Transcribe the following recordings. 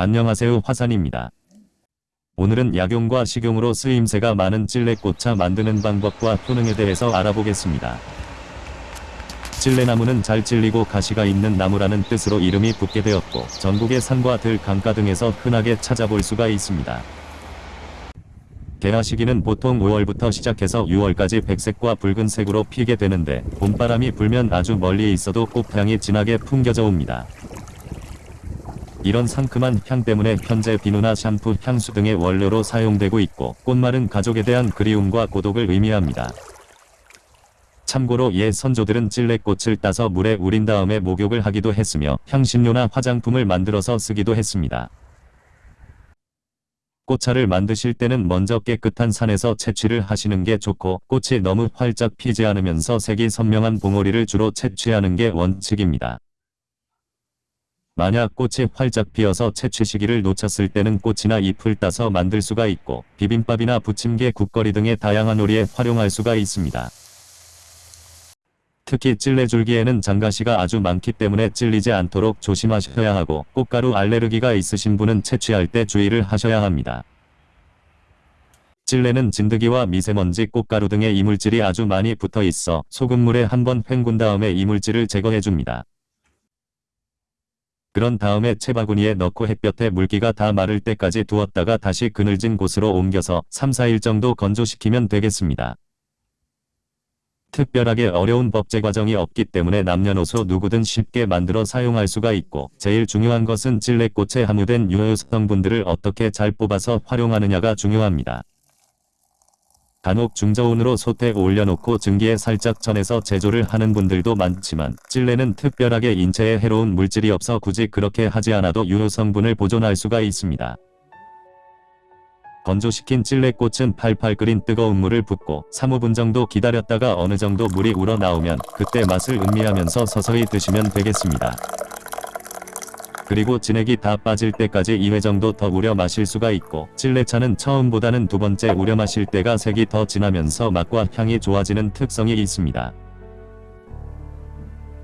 안녕하세요 화산입니다. 오늘은 약용과 식용으로 쓰임새가 많은 찔레꽃차 만드는 방법과 효능에 대해서 알아보겠습니다. 찔레나무는 잘 찔리고 가시가 있는 나무라는 뜻으로 이름이 붙게 되었고 전국의 산과 들, 강가 등에서 흔하게 찾아볼 수가 있습니다. 개화 시기는 보통 5월부터 시작해서 6월까지 백색과 붉은색으로 피게 되는데 봄바람이 불면 아주 멀리 있어도 꽃향이 진하게 풍겨져 옵니다. 이런 상큼한 향 때문에 현재 비누나 샴푸, 향수 등의 원료로 사용되고 있고 꽃말은 가족에 대한 그리움과 고독을 의미합니다. 참고로 옛 선조들은 찔레꽃을 따서 물에 우린 다음에 목욕을 하기도 했으며 향신료나 화장품을 만들어서 쓰기도 했습니다. 꽃차를 만드실 때는 먼저 깨끗한 산에서 채취를 하시는 게 좋고 꽃이 너무 활짝 피지 않으면서 색이 선명한 봉오리를 주로 채취하는 게 원칙입니다. 만약 꽃이 활짝 피어서 채취 시기를 놓쳤을 때는 꽃이나 잎을 따서 만들 수가 있고 비빔밥이나 부침개 국거리 등의 다양한 요리에 활용할 수가 있습니다. 특히 찔레줄기에는 장가시가 아주 많기 때문에 찔리지 않도록 조심하셔야 하고 꽃가루 알레르기가 있으신 분은 채취할 때 주의를 하셔야 합니다. 찔레는 진드기와 미세먼지, 꽃가루 등의 이물질이 아주 많이 붙어 있어 소금물에 한번 헹군 다음에 이물질을 제거해줍니다. 그런 다음에 채바구니에 넣고 햇볕에 물기가 다 마를 때까지 두었다가 다시 그늘진 곳으로 옮겨서 3, 4일 정도 건조시키면 되겠습니다. 특별하게 어려운 법제 과정이 없기 때문에 남녀노소 누구든 쉽게 만들어 사용할 수가 있고 제일 중요한 것은 찔레꽃에 함유된 유효 성분들을 어떻게 잘 뽑아서 활용하느냐가 중요합니다. 간혹 중저온으로 솥에 올려놓고 증기에 살짝 전해서 제조를 하는 분들도 많지만 찔레는 특별하게 인체에 해로운 물질이 없어 굳이 그렇게 하지 않아도 유효 성분을 보존할 수가 있습니다. 건조시킨 찔레꽃은 팔팔 끓인 뜨거운 물을 붓고 3-5분 정도 기다렸다가 어느 정도 물이 우러나오면 그때 맛을 음미하면서 서서히 드시면 되겠습니다. 그리고 진액이 다 빠질 때까지 2회 정도 더 우려 마실 수가 있고 찔레차는 처음보다는 두 번째 우려 마실 때가 색이 더 진하면서 맛과 향이 좋아지는 특성이 있습니다.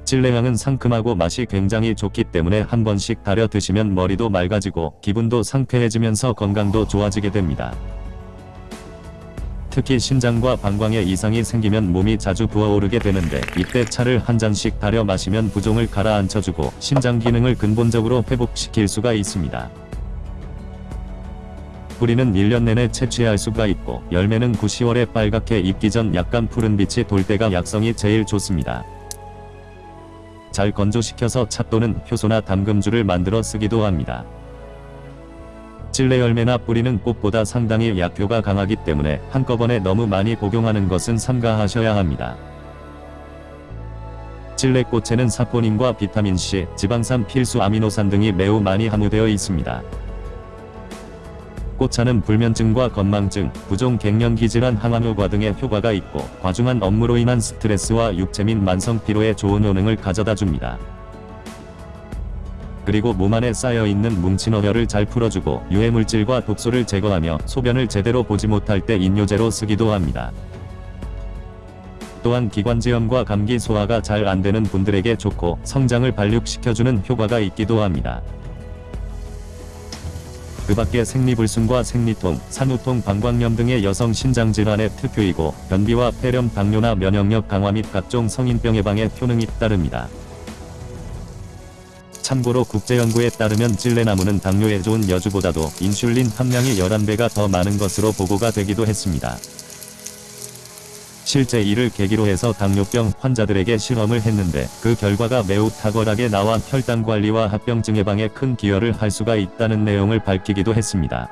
찔레향은 상큼하고 맛이 굉장히 좋기 때문에 한 번씩 달여 드시면 머리도 맑아지고 기분도 상쾌해지면서 건강도 좋아지게 됩니다. 특히 신장과 방광에 이상이 생기면 몸이 자주 부어오르게 되는데 이때 차를 한 잔씩 달여 마시면 부종을 가라앉혀주고 신장 기능을 근본적으로 회복시킬 수가 있습니다. 뿌리는 1년 내내 채취할 수가 있고 열매는 9, 10월에 빨갛게 익기 전 약간 푸른 빛이 돌 때가 약성이 제일 좋습니다. 잘 건조시켜서 차 또는 효소나 담금주를 만들어 쓰기도 합니다. 찔레 열매나 뿌리는 꽃보다 상당히 약효가 강하기 때문에 한꺼번에 너무 많이 복용하는 것은 삼가하셔야 합니다. 찔레꽃에는 사포닌과 비타민C, 지방산 필수 아미노산 등이 매우 많이 함유되어 있습니다. 꽃차는 불면증과 건망증, 부종 갱년기 질환 항암효과 등의 효과가 있고 과중한 업무로 인한 스트레스와 육체 및 만성 피로에 좋은 효능을 가져다 줍니다. 그리고 몸 안에 쌓여있는 뭉친 어혈을 잘 풀어주고 유해물질과 독소를 제거하며 소변을 제대로 보지 못할 때 인뇨제로 쓰기도 합니다. 또한 기관지염과 감기 소화가 잘 안되는 분들에게 좋고 성장을 발육시켜주는 효과가 있기도 합니다. 그 밖에 생리불순과 생리통, 산후통, 방광염 등의 여성 신장질환의 특효이고 변비와 폐렴, 당뇨나 면역력 강화 및 각종 성인병 예방에 효능이 따릅니다. 참고로 국제연구에 따르면 찔레나무는 당뇨에 좋은 여주보다도 인슐린 함량이 11배가 더 많은 것으로 보고가 되기도 했습니다. 실제 이를 계기로 해서 당뇨병 환자들에게 실험을 했는데 그 결과가 매우 탁월하게 나와 혈당 관리와 합병증 예방에 큰 기여를 할 수가 있다는 내용을 밝히기도 했습니다.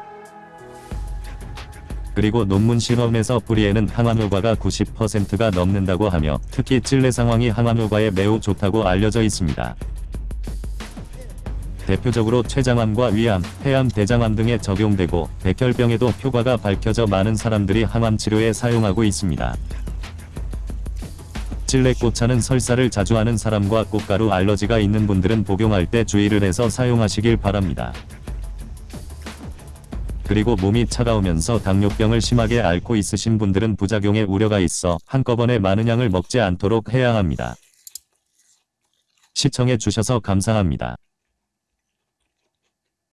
그리고 논문 실험에서 뿌리에는 항암 효과가 90%가 넘는다고 하며 특히 찔레 상황이 항암 효과에 매우 좋다고 알려져 있습니다. 대표적으로 췌장암과 위암, 폐암, 대장암 등에 적용되고 백혈병에도 효과가 밝혀져 많은 사람들이 항암 치료에 사용하고 있습니다. 찔레꽃차는 설사를 자주 하는 사람과 꽃가루 알러지가 있는 분들은 복용할 때 주의를 해서 사용하시길 바랍니다. 그리고 몸이 차가우면서 당뇨병을 심하게 앓고 있으신 분들은 부작용에 우려가 있어 한꺼번에 많은 양을 먹지 않도록 해야 합니다. 시청해 주셔서 감사합니다.